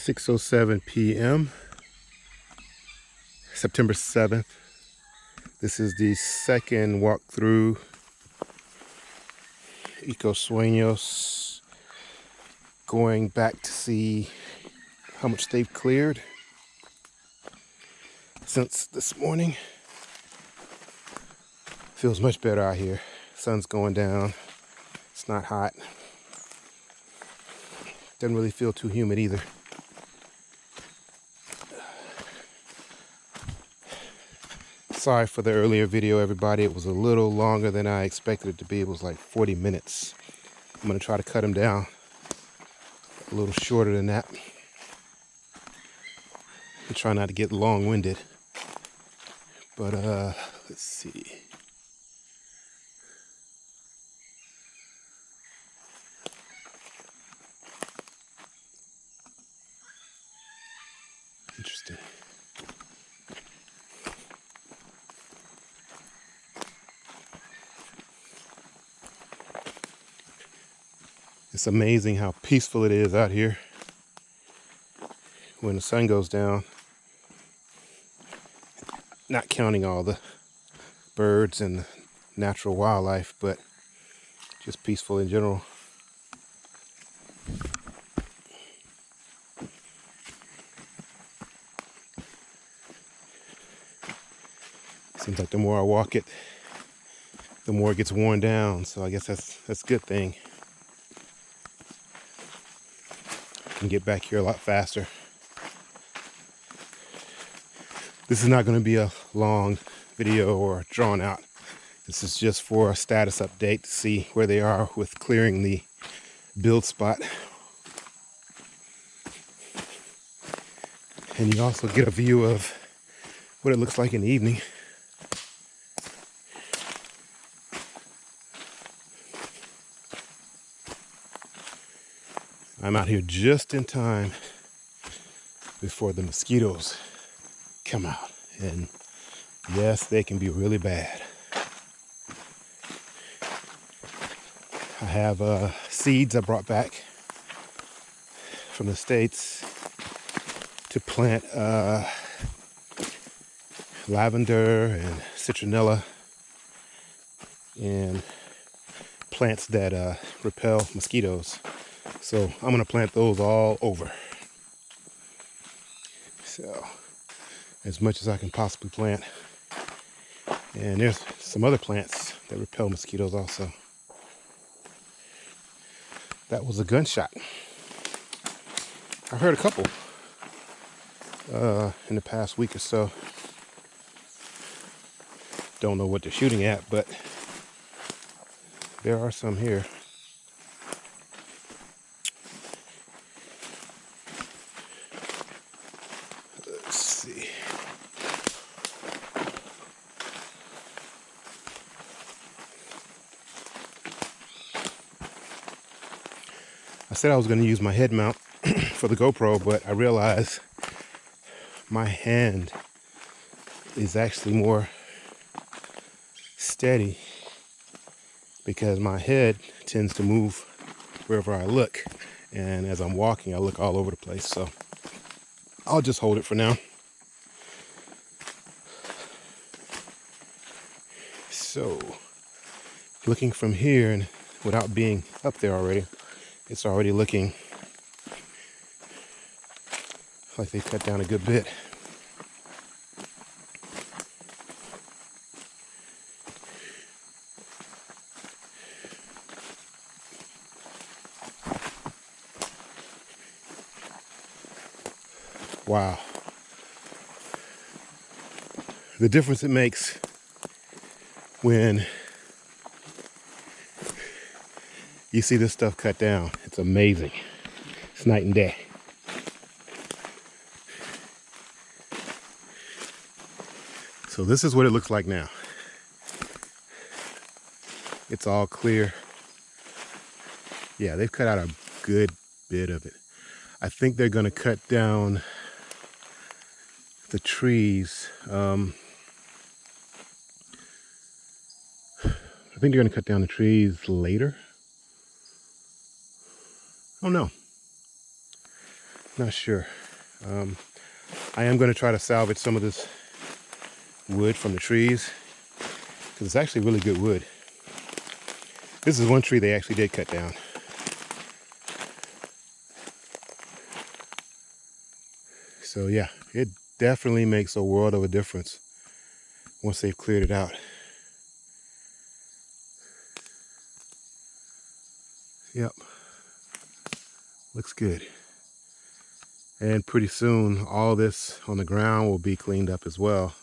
6.07 p.m. September 7th. This is the second walk through Eco Sueños. Going back to see how much they've cleared since this morning. Feels much better out here. Sun's going down. It's not hot. Doesn't really feel too humid either. Sorry for the earlier video, everybody. It was a little longer than I expected it to be. It was like 40 minutes. I'm going to try to cut them down a little shorter than that. And try not to get long-winded. But, uh, let's see. Interesting. It's amazing how peaceful it is out here when the sun goes down. Not counting all the birds and natural wildlife, but just peaceful in general. Seems like the more I walk it, the more it gets worn down. So I guess that's that's a good thing. Can get back here a lot faster. This is not going to be a long video or drawn out. This is just for a status update to see where they are with clearing the build spot. And you also get a view of what it looks like in the evening. I'm out here just in time before the mosquitoes come out. And yes, they can be really bad. I have uh, seeds I brought back from the States to plant uh, lavender and citronella and plants that uh, repel mosquitoes. So I'm gonna plant those all over. So as much as I can possibly plant. And there's some other plants that repel mosquitoes also. That was a gunshot. I've heard a couple uh, in the past week or so. Don't know what they're shooting at, but there are some here. I said I was going to use my head mount for the GoPro, but I realized my hand is actually more steady because my head tends to move wherever I look. And as I'm walking, I look all over the place. So I'll just hold it for now. So looking from here and without being up there already, it's already looking like they cut down a good bit. Wow. The difference it makes when you see this stuff cut down. It's amazing. It's night and day. So this is what it looks like now. It's all clear. Yeah, they've cut out a good bit of it. I think they're going to cut down the trees. Um, I think they're going to cut down the trees later. Oh no. Not sure. Um, I am going to try to salvage some of this wood from the trees because it's actually really good wood. This is one tree they actually did cut down. So yeah, it definitely makes a world of a difference once they've cleared it out. Yep. Looks good. And pretty soon, all this on the ground will be cleaned up as well.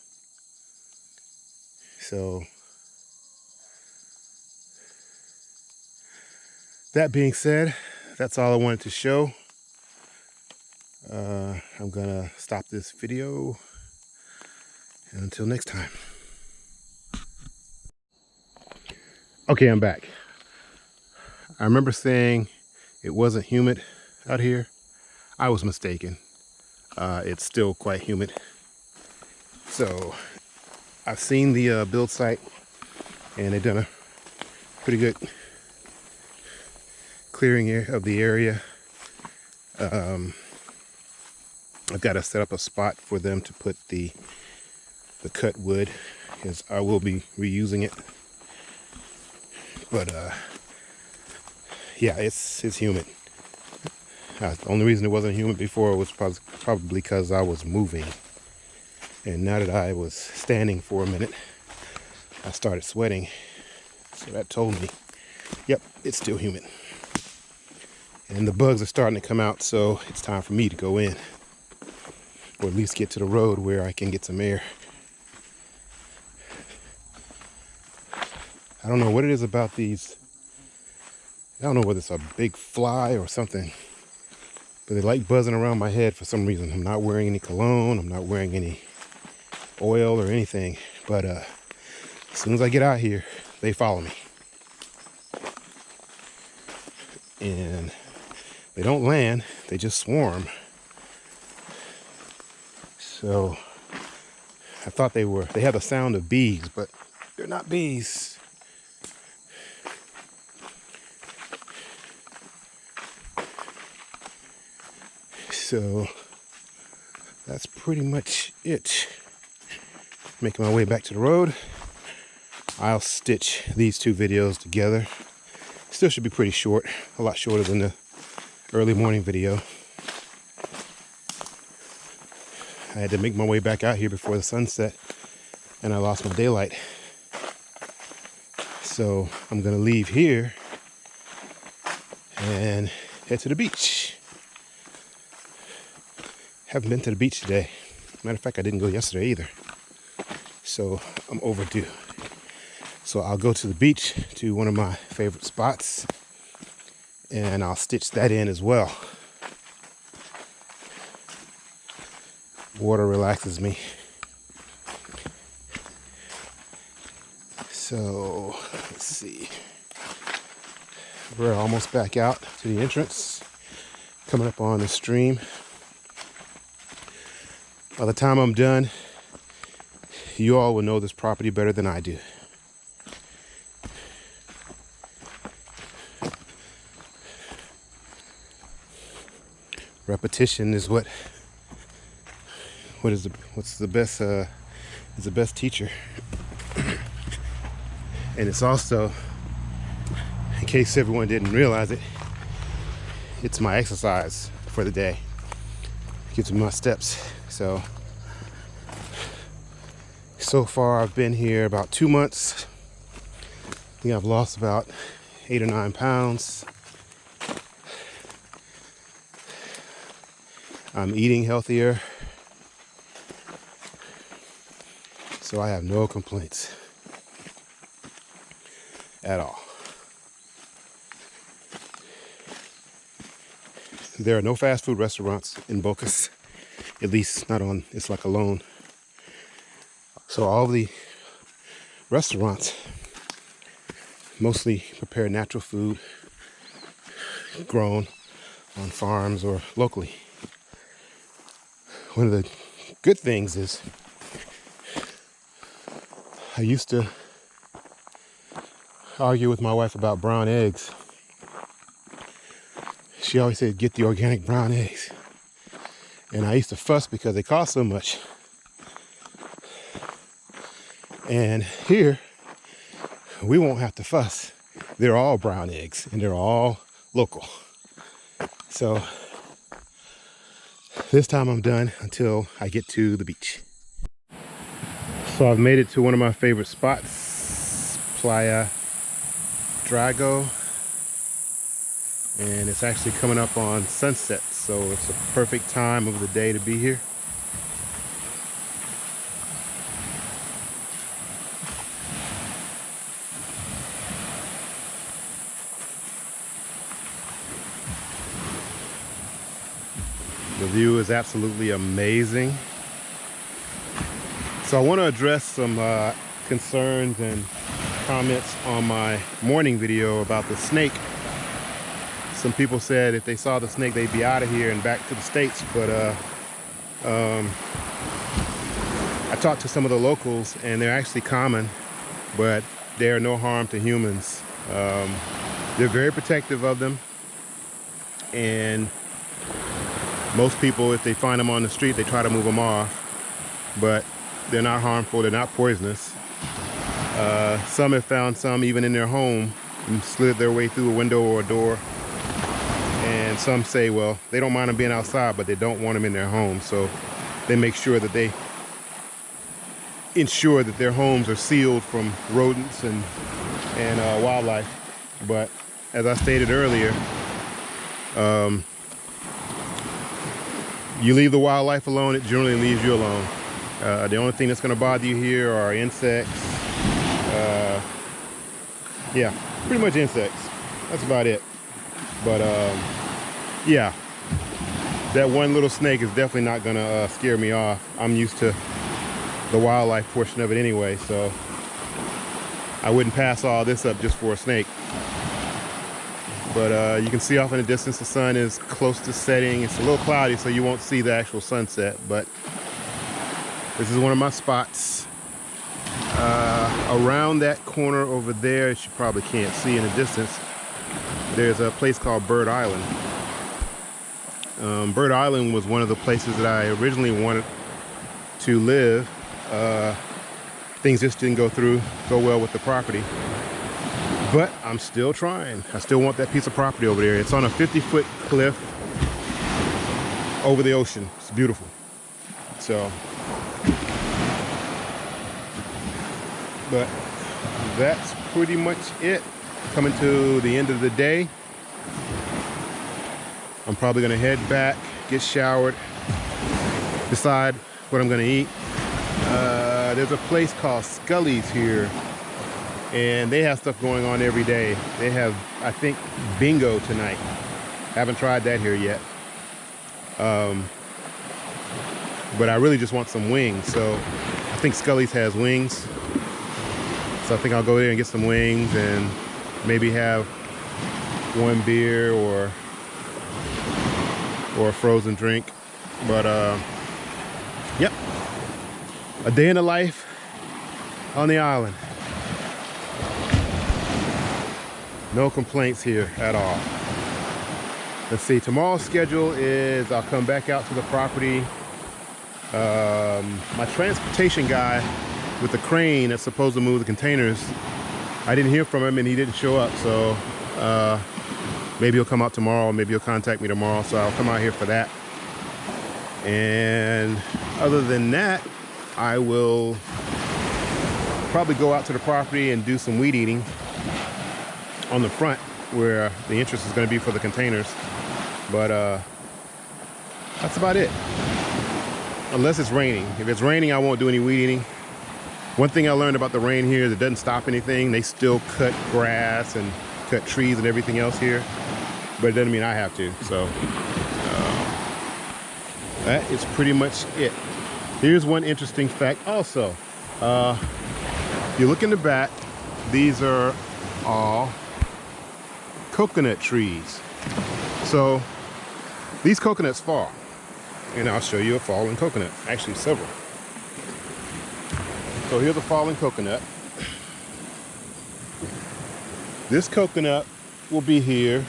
So, that being said, that's all I wanted to show. Uh, I'm gonna stop this video. And until next time. Okay, I'm back. I remember saying it wasn't humid out here. I was mistaken. Uh, it's still quite humid. So I've seen the uh, build site and they've done a pretty good clearing of the area. Um, I've got to set up a spot for them to put the the cut wood because I will be reusing it. But uh, yeah, it's it's humid. Uh, the only reason it wasn't humid before was probably because I was moving. And now that I was standing for a minute, I started sweating. So that told me, yep, it's still humid. And the bugs are starting to come out, so it's time for me to go in. Or at least get to the road where I can get some air. I don't know what it is about these. I don't know whether it's a big fly or something, but they like buzzing around my head for some reason. I'm not wearing any cologne. I'm not wearing any oil or anything, but uh, as soon as I get out here, they follow me. And they don't land, they just swarm. So I thought they were, they have the sound of bees, but they're not bees. So that's pretty much it. Making my way back to the road. I'll stitch these two videos together. Still should be pretty short, a lot shorter than the early morning video. I had to make my way back out here before the sunset and I lost my daylight. So I'm gonna leave here and head to the beach. Haven't been to the beach today. Matter of fact, I didn't go yesterday either. So I'm overdue. So I'll go to the beach to one of my favorite spots and I'll stitch that in as well. Water relaxes me. So let's see. We're almost back out to the entrance, coming up on the stream. By the time I'm done, you all will know this property better than I do. Repetition is what what is the what's the best uh is the best teacher. and it's also in case everyone didn't realize it, it's my exercise for the day. It gives me my steps. So, so far I've been here about two months. I think I've lost about eight or nine pounds. I'm eating healthier. So I have no complaints at all. There are no fast food restaurants in Bocas at least not on it's like alone. So all the restaurants mostly prepare natural food grown on farms or locally. One of the good things is I used to argue with my wife about brown eggs. She always said get the organic brown eggs And I used to fuss because they cost so much. And here, we won't have to fuss. They're all brown eggs and they're all local. So this time I'm done until I get to the beach. So I've made it to one of my favorite spots, Playa Drago. And it's actually coming up on sunset, so it's a perfect time of the day to be here. The view is absolutely amazing. So I want to address some uh, concerns and comments on my morning video about the snake. Some people said if they saw the snake, they'd be out of here and back to the States. But uh, um, I talked to some of the locals and they're actually common, but they are no harm to humans. Um, they're very protective of them. And most people, if they find them on the street, they try to move them off, but they're not harmful, they're not poisonous. Uh, some have found some even in their home and slid their way through a window or a door. And some say, well, they don't mind them being outside, but they don't want them in their home. So they make sure that they ensure that their homes are sealed from rodents and, and uh, wildlife. But as I stated earlier, um, you leave the wildlife alone, it generally leaves you alone. Uh, the only thing that's going to bother you here are insects. Uh, yeah, pretty much insects. That's about it. But um, yeah, that one little snake is definitely not to uh, scare me off. I'm used to the wildlife portion of it anyway, so I wouldn't pass all this up just for a snake. But uh, you can see off in the distance the sun is close to setting. It's a little cloudy, so you won't see the actual sunset. But this is one of my spots. Uh, around that corner over there, you probably can't see in the distance, there's a place called Bird Island. Um, Bird Island was one of the places that I originally wanted to live. Uh, things just didn't go through, go well with the property. But I'm still trying. I still want that piece of property over there. It's on a 50 foot cliff over the ocean. It's beautiful. So, but that's pretty much it. Coming to the end of the day. I'm probably gonna head back, get showered, decide what I'm gonna eat. Uh, there's a place called Scully's here and they have stuff going on every day. They have, I think, bingo tonight. Haven't tried that here yet. Um, but I really just want some wings. So I think Scully's has wings. So I think I'll go there and get some wings and maybe have one beer or or a frozen drink. But uh, yep, a day in the life on the island. No complaints here at all. Let's see, tomorrow's schedule is I'll come back out to the property. Um, my transportation guy with the crane that's supposed to move the containers, I didn't hear from him and he didn't show up. So uh, maybe he'll come out tomorrow. Maybe he'll contact me tomorrow. So I'll come out here for that. And other than that, I will probably go out to the property and do some weed eating on the front where the entrance is going to be for the containers. But uh, that's about it. Unless it's raining. If it's raining, I won't do any weed eating. One thing I learned about the rain here is it doesn't stop anything. They still cut grass and cut trees and everything else here. But it doesn't mean I have to. So uh, that is pretty much it. Here's one interesting fact also. Uh, you look in the back, these are all coconut trees. So these coconuts fall. And I'll show you a fallen coconut. Actually, several. So here's a fallen coconut. This coconut will be here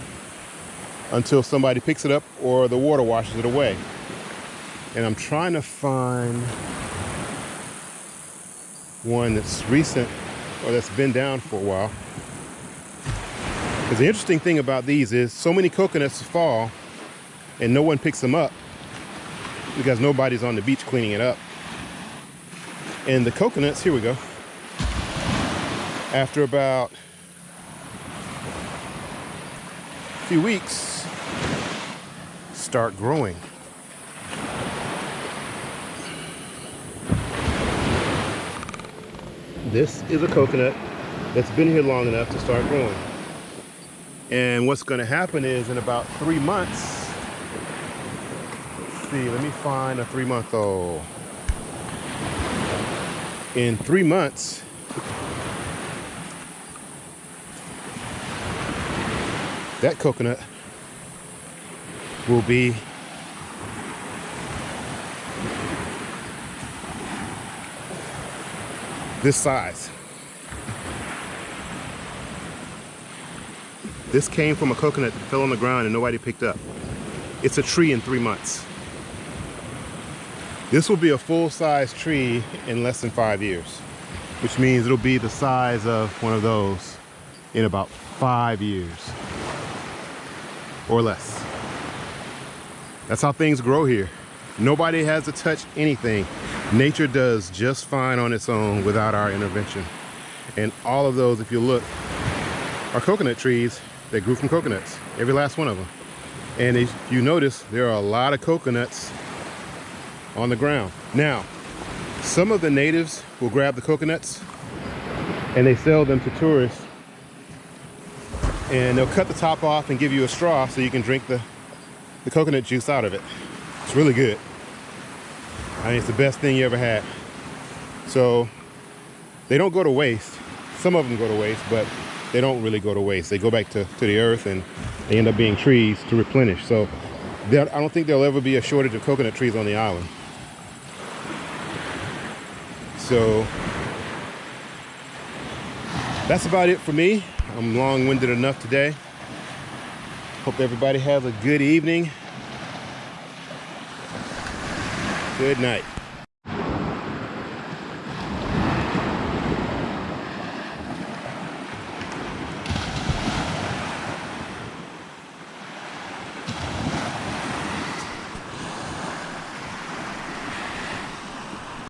until somebody picks it up or the water washes it away. And I'm trying to find one that's recent or that's been down for a while. Because the interesting thing about these is so many coconuts fall and no one picks them up because nobody's on the beach cleaning it up. And the coconuts, here we go. After about a few weeks, start growing. This is a coconut that's been here long enough to start growing. And what's gonna happen is in about three months, see, let me find a three month old. In three months, that coconut will be this size. This came from a coconut that fell on the ground and nobody picked up. It's a tree in three months. This will be a full-size tree in less than five years, which means it'll be the size of one of those in about five years or less. That's how things grow here. Nobody has to touch anything. Nature does just fine on its own without our intervention. And all of those, if you look, are coconut trees that grew from coconuts, every last one of them. And if you notice, there are a lot of coconuts on the ground. Now, some of the natives will grab the coconuts and they sell them to tourists and they'll cut the top off and give you a straw so you can drink the, the coconut juice out of it. It's really good. I mean, it's the best thing you ever had. So they don't go to waste. Some of them go to waste, but they don't really go to waste. They go back to, to the earth and they end up being trees to replenish. So I don't think there'll ever be a shortage of coconut trees on the island. So that's about it for me. I'm long-winded enough today. Hope everybody has a good evening. Good night.